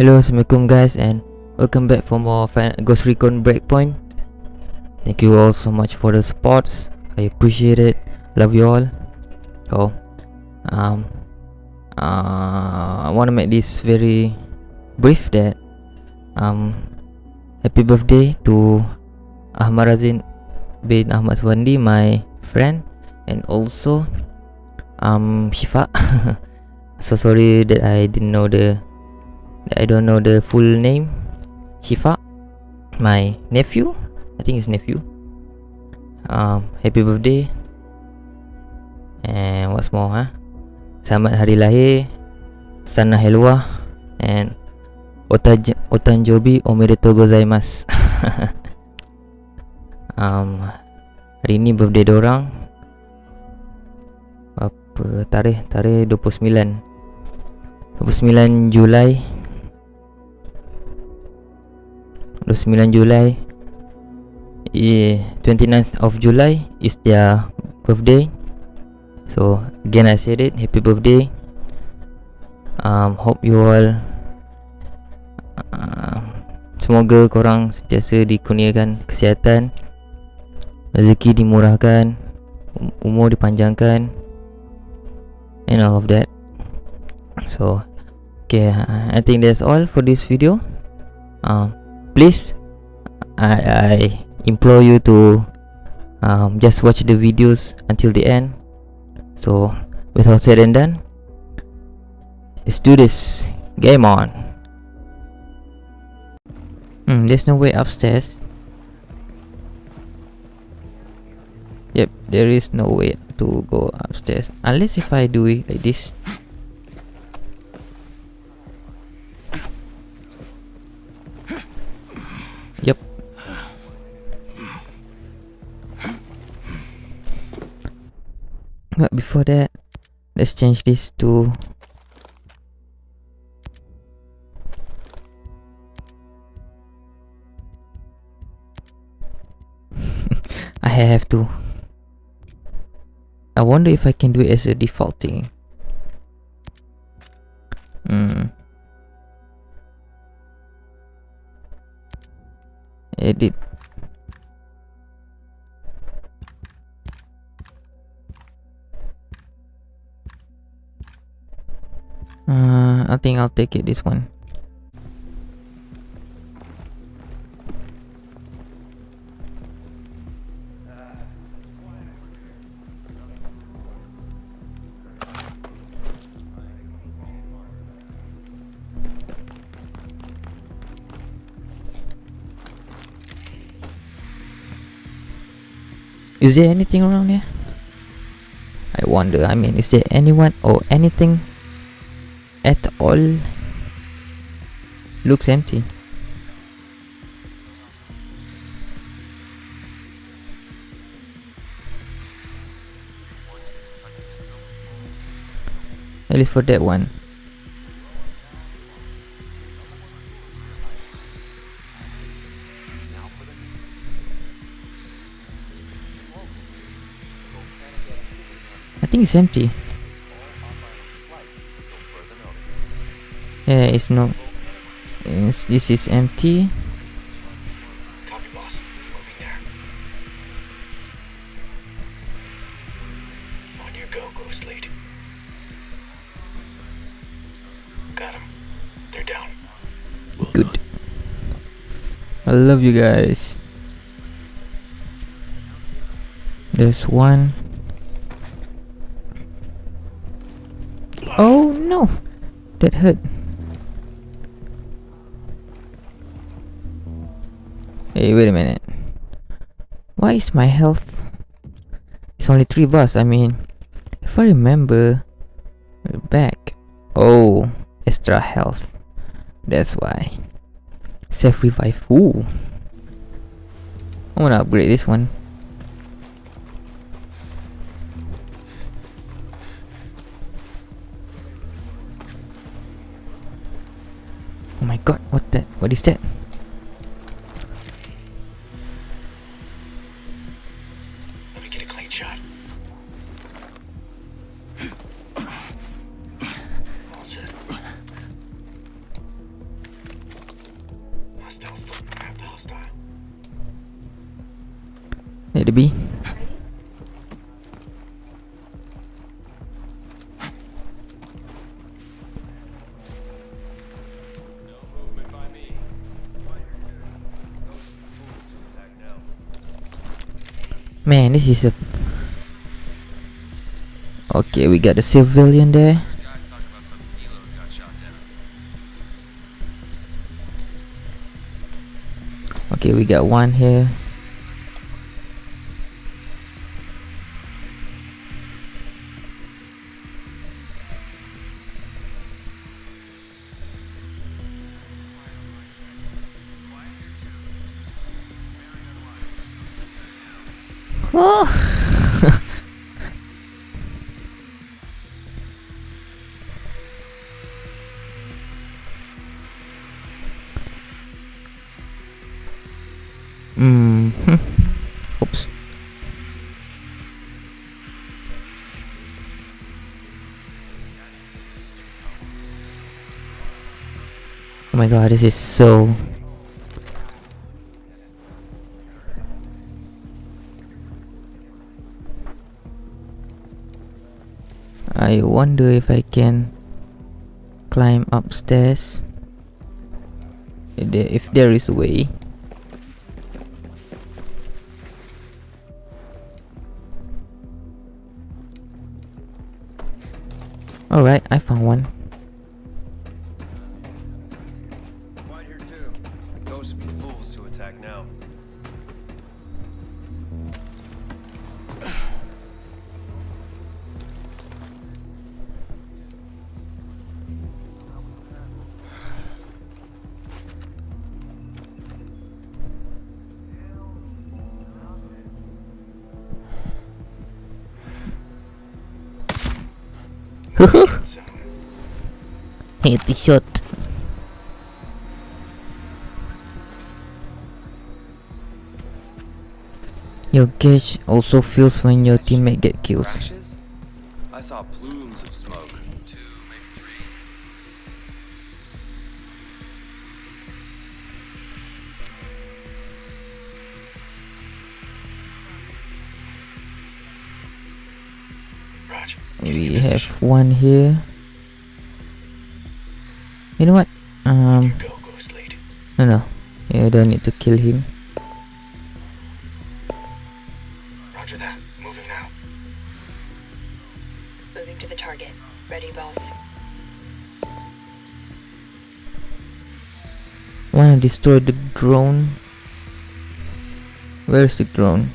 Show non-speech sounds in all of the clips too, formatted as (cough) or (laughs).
Hello, Assalamualaikum guys and welcome back for more Fan Ghost Recon Breakpoint. Thank you all so much for the supports. I appreciate it. Love you all. So, um, uh, I want to make this very brief that um, happy birthday to Ahmad Razin bin Ahmad Swandi, my friend, and also um Shifa. (laughs) so sorry that I didn't know the I don't know the full name. Shifa My nephew. I think his nephew. Um, Happy birthday. And what's more huh? Selamat hari lahir Sana Helwa And Otaj Otanjobi Omedetou gozaimasu. (laughs) Um, Hari ni birthday dorang Apa tarikh? Tarikh 29 29 Julai 29 Julai yeah, 29th of July is their birthday. So again I said it Happy birthday. Um, Hope you all uh, Semoga korang sentiasa dikurniakan kesihatan Rezeki dimurahkan um, Umur dipanjangkan And all of that. So Okay I think that's all for this video. Um, please I, I implore you to um, just watch the videos until the end. So without said and done let's do this. Game on. Hmm, there's no way upstairs. Yep there is no way to go upstairs. Unless if I do it like this Before that, let's change this to (laughs) I have to. I wonder if I can do it as a default thing. Hmm. Edit Uh, I think I'll take it this one. Is there anything around here? I wonder, I mean, is there anyone or anything at all looks empty. At least for that one. I think it's empty. Yeah, it's no. This is empty. Copy, boss. Moving there. On your go, Ghost Lead. Got him. They're down. Well Good. done. I love you guys. There's one. Oh no! That hurt. Hey, wait a minute. Why is my health? It's only 3 bars. I mean, if I remember back. Oh, extra health. That's why. Self revive. Ooh. I wanna upgrade this one. Oh my god, what that? What is that? Need to be. Man, this is a. Okay, we got a civilian there. Okay, we got one here. Hmm. Oops. Oh my god, this is so. I wonder if I can climb upstairs. If there is a way. Alright, I found one. Hit the. Your gauge also fills when your teammate get kills. I saw plumes of smoke. Two, maybe three. We have one here. You know what? Um, Go, Ghost Lead. no, no. You don't need to kill him. Roger that. Moving now. Moving to the target. Ready, boss. Wanna destroy the drone? Where's the drone?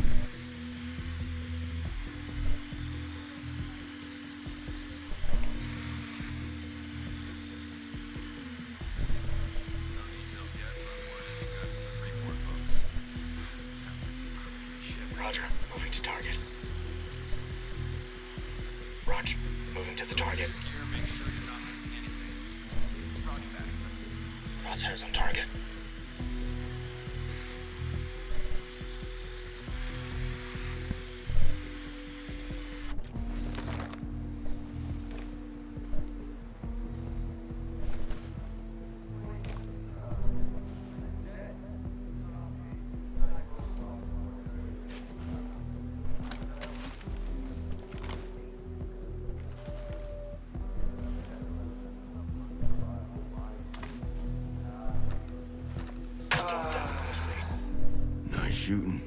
Shooting.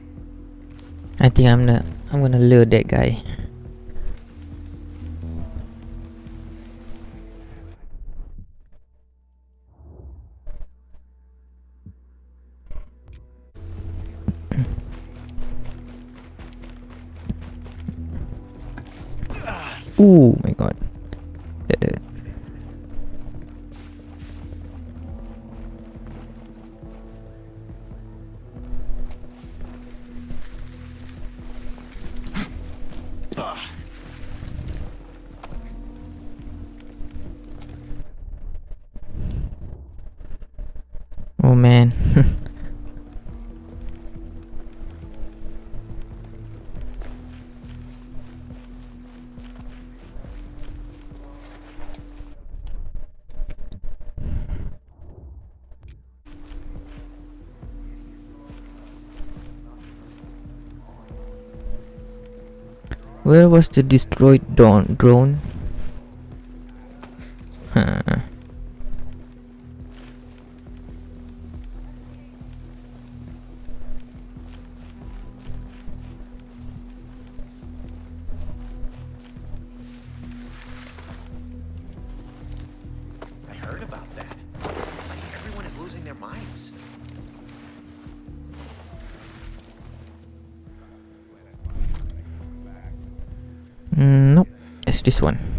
I think I'm gonna I'm gonna lure that guy. Where was the destroyed drone? This one.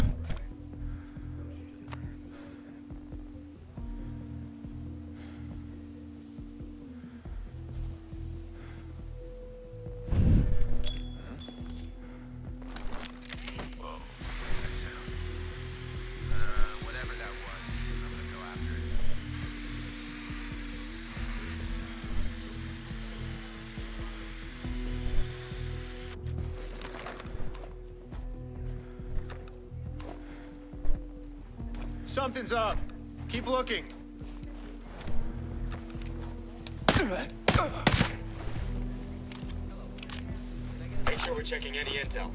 Something's up. Keep looking. Make sure we're checking any intel.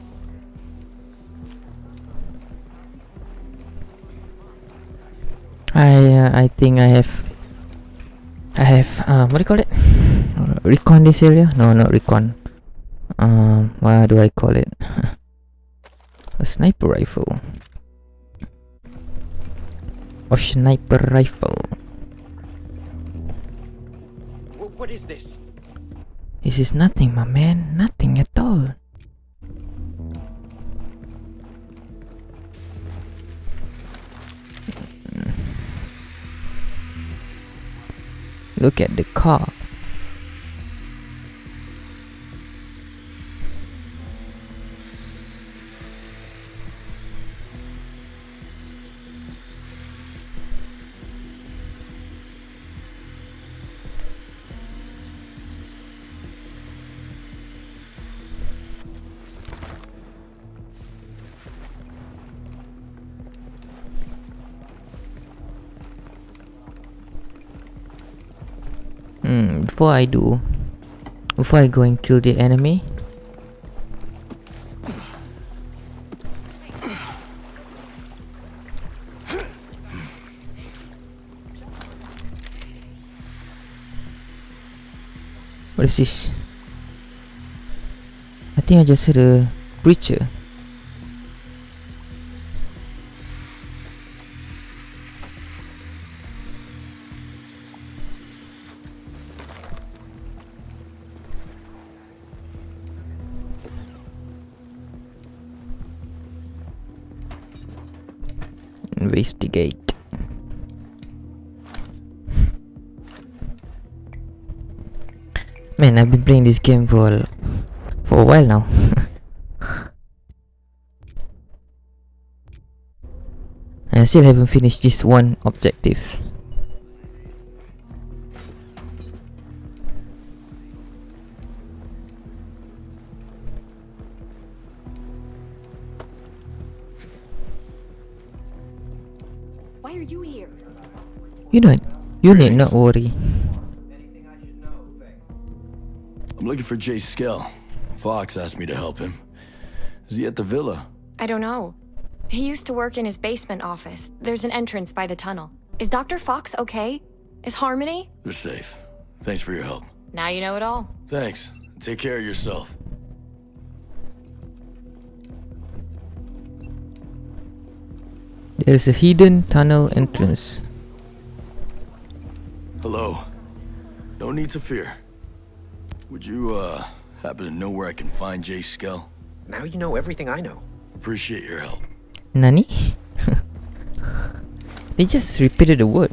I uh, I think I have I have uh, what do you call it? (laughs) recon this area? No, not recon. Um, what do I call it? (laughs) A sniper rifle. Or sniper rifle. what is this? This is nothing, my man. Nothing at all. (laughs) Look at the car. Before I do, before I go and kill the enemy, what is this? I think I just heard a preacher. Man, I've been playing this game for for a while now. (laughs) and I still haven't finished this one objective. Why are you here? You don't you need not worry. I'm looking for Jace Skell. Fox asked me to help him. Is he at the villa? I don't know. He used to work in his basement office. There's an entrance by the tunnel. Is Dr. Fox okay? Is Harmony? They're safe. Thanks for your help. Now you know it all. Thanks. Take care of yourself. There's a hidden tunnel entrance. Hello. No need to fear. Would you, uh, happen to know where I can find Jace Skell? Now you know everything I know. Appreciate your help. Nani? (laughs) they just repeated the word.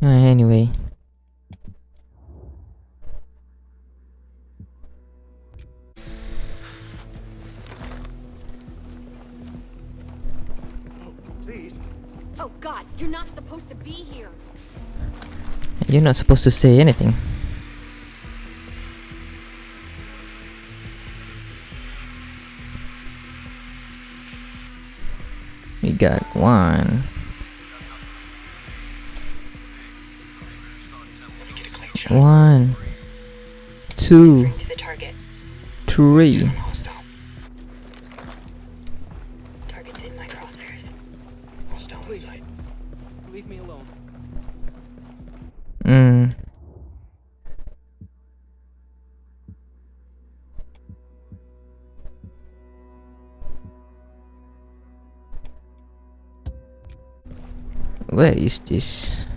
Uh, anyway. Please. Oh god, you're not supposed to be here. You're not supposed to say anything. We got one, Let me get a clean shot. one, two, To Where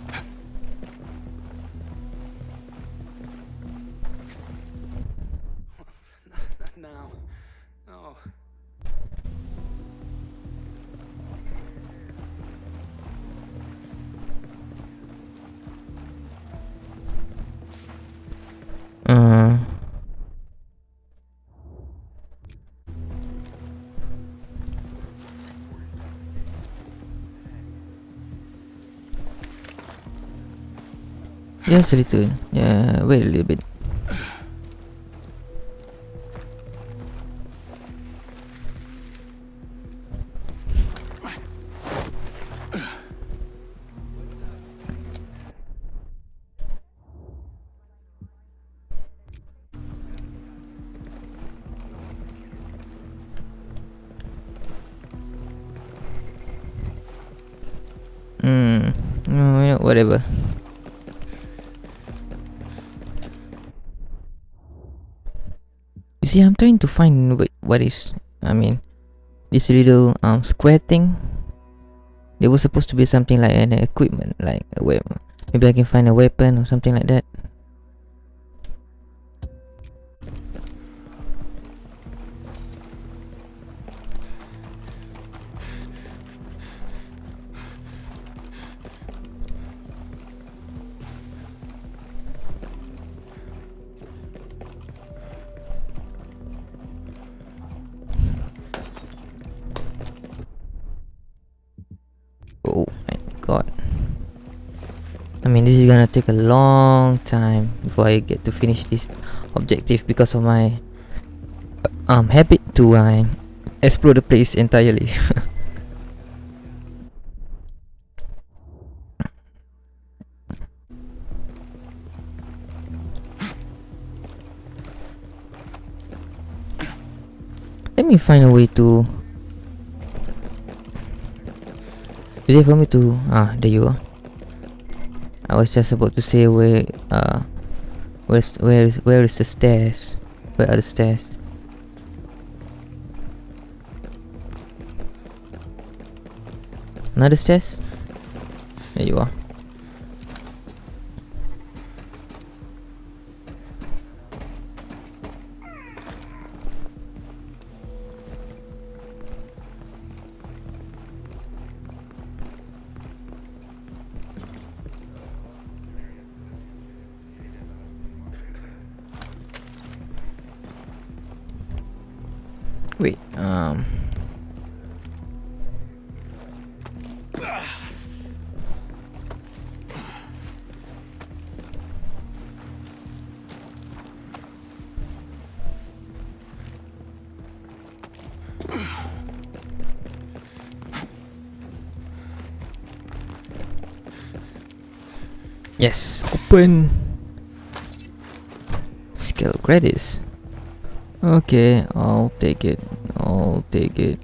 A little. Yeah, wait a little bit. See, I'm trying to find what is. I mean, this little um square thing. It was supposed to be something like an equipment, like a weapon. Maybe I can find a weapon or something like that. I mean, this is gonna take a long time before I get to finish this objective because of my um habit to uh, explore the place entirely. (laughs) Let me find a way to It for me to ah there you are. I was just about to say where uh where's where is where is the stairs? Where are the stairs? Another stairs? There you are. Yes, open. Skill credits. Okay, I'll take it. I'll take it.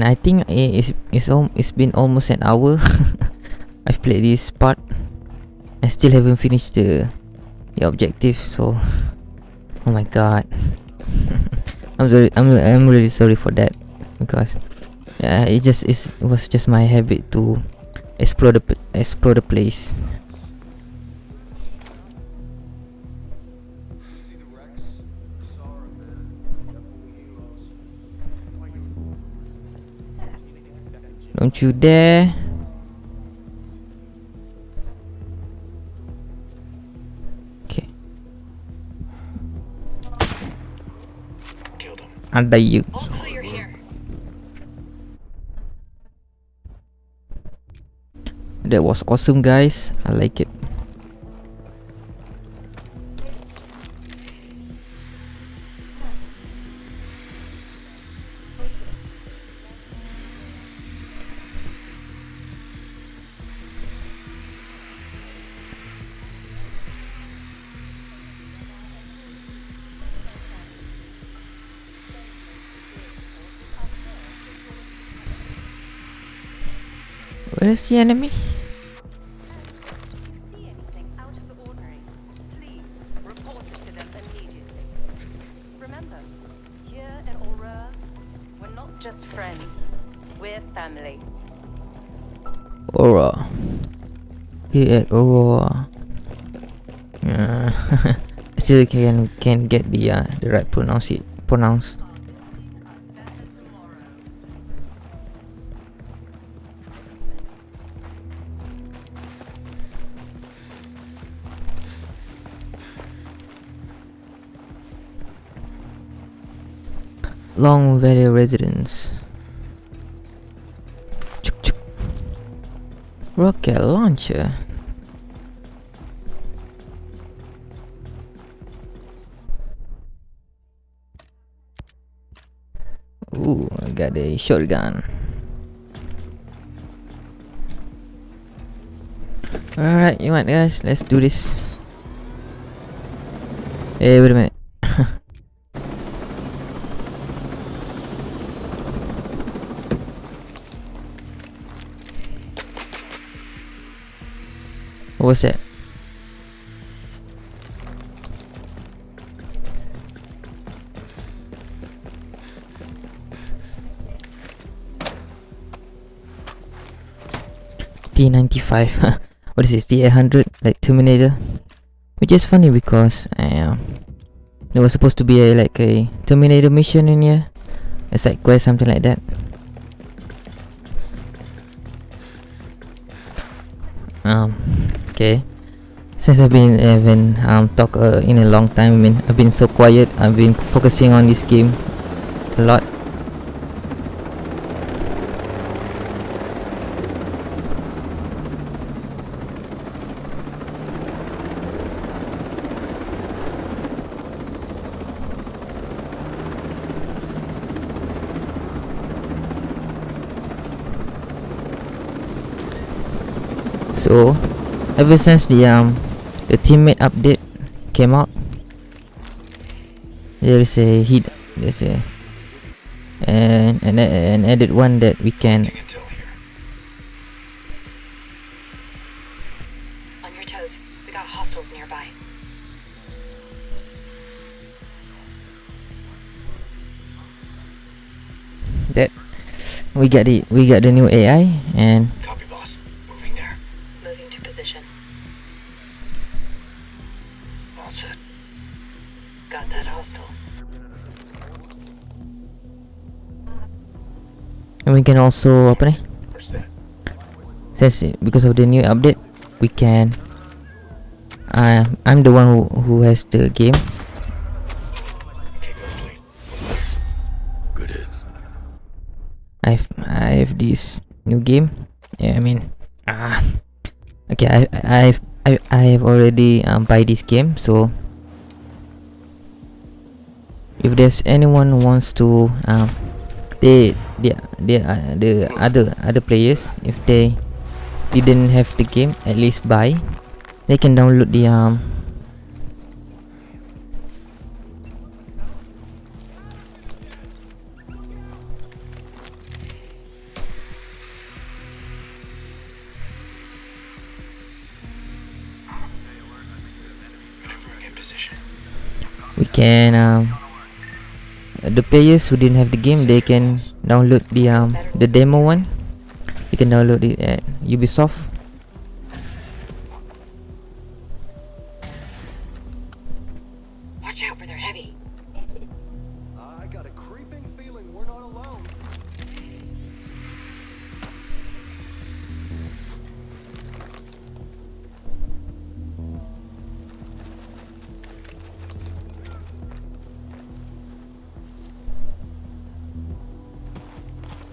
Man, I think it's it's it's been almost an hour. (laughs) I've played this part. I still haven't finished the the objective, so oh my god. (laughs) I'm sorry. I'm I'm really sorry for that because yeah, it just it's, it was just my habit to explore the explore the place. Don't you dare! Okay, Killed him. ada you. All clear here. That was awesome, guys. I like it. We're family. Aurora. Here at Aurora. Yeah. (laughs) Still can can get the uh, the right pronounce it pronounce. Long Valley residence. Rocket launcher. Ooh, I got a shotgun. Alright, you want guys? Let's do this. Hey, wait a minute. What was that? T95 (laughs) what is this? T800 like Terminator? Which is funny because uh, there was supposed to be a like a Terminator mission in here. A side quest something like that. Um okay. Since I've been haven't um talk uh, in a long time I mean I've been so quiet I've been focusing on this game a lot. So ever since the um the teammate update came out there is a hit there's a and and an added one that we can On your toes. We got hostiles nearby. that we got the we got the new AI and we can also apa ni We're set. since it- because of the new update we can uh, I'm the one who, who has the game Okay, go sleep. Good. I've I have this new game. Yeah, I mean, ah, okay. I I've I I have already um buy this game. So if there's anyone who wants to um they they they uh, the other other players if they didn't have the game at least buy they can download the um we can um the players who didn't have the game they can download the um the demo one you can download it at ubisoft Watch out for their heavy.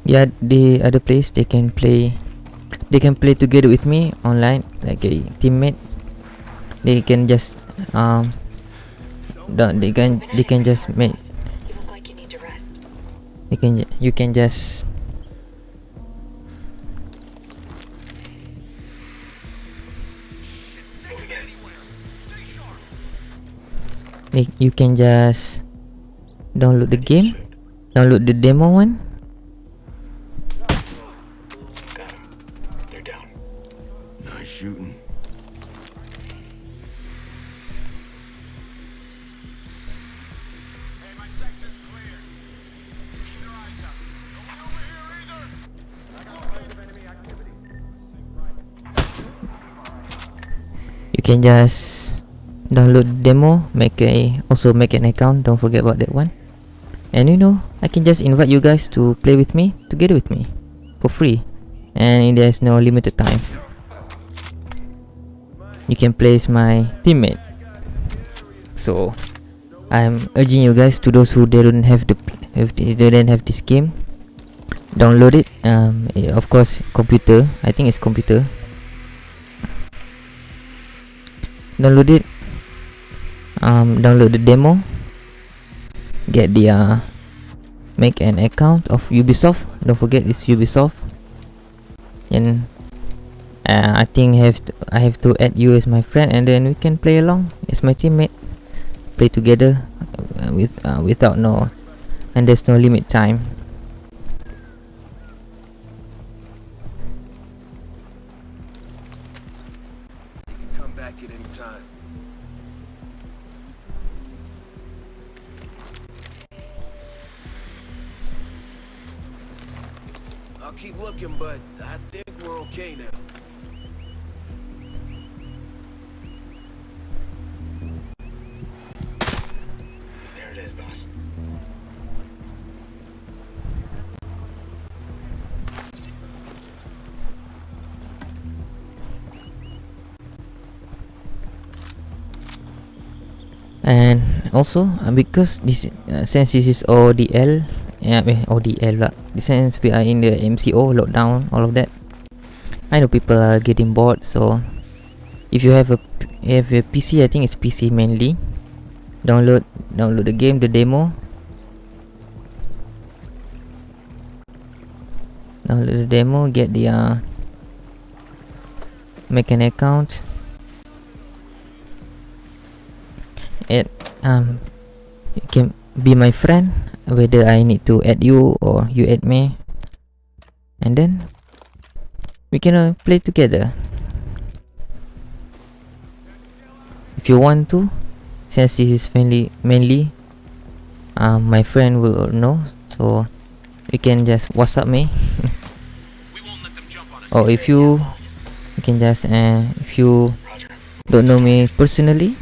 Yeah the other place they can play they can play together with me online like a teammate. They can just um they can they can just make You can you can just you can just download the game download the demo one can just download demo make a also make an account. Don't forget about that one. And you know i can just invite you guys to play with me together with me for free. And there's no limited time. You can play as my teammate. So i'm urging you guys to those who they don't have the if they don't have this game download it. Um eh, of course computer. I think it's computer download it. Um, download the demo. Get the uh, make an account of Ubisoft. Don't forget it's Ubisoft. And uh, I think have to, I have to add you as my friend and then we can play along as my teammate. Play together uh, with uh, without no and there's no limit time also uh, because this uh, since this is ODL yeah eh, ODL lah since we are in the MCO lockdown all of that. I know people are getting bored so if you have a have a PC I think it's PC mainly. Download download the game the demo. Download the demo get the uh, make an account add um you can be my friend whether I need to add you or you add me and then we can uh, play together if you want to since this is mainly mainly um, my friend will know so you can just whatsapp me (laughs) or if you you can just uh, if you don't know me personally.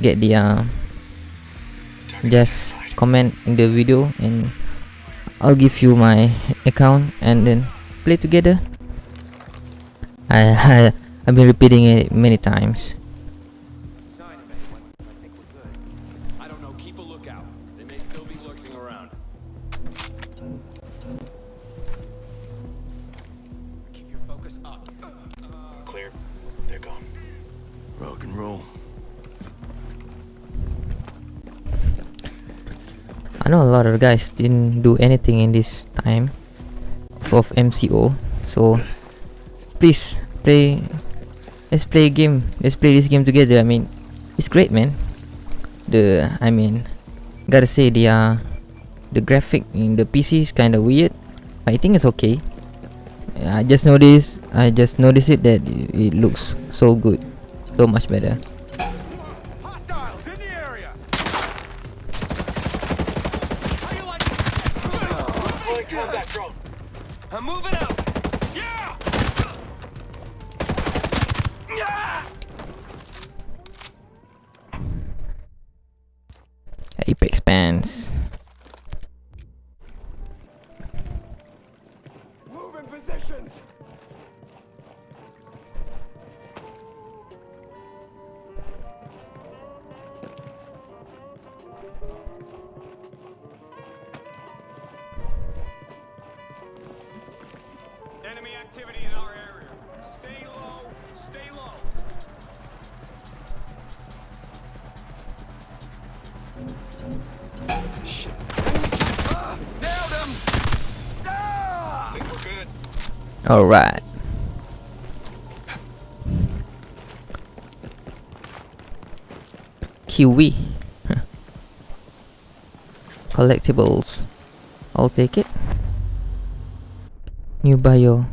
Get the uh, just comment in the video and I'll give you my account and then play together. I, (laughs) I I've been repeating it many times. Know a lot of guys didn't do anything in this time of MCO, so please play. Let's play a game. Let's play this game together. I mean, it's great, man. The I mean, gotta say the uh, the graphic in the PC is kind of weird. but I think it's okay. I just noticed. I just noticed it that it looks so good, so much better. Hostiles in the area. How you like Deploying combat drone. I'm moving out. Yeah. Yeah. Apex Pants. All right. Kiwi. Collectibles. I'll take it. New bio.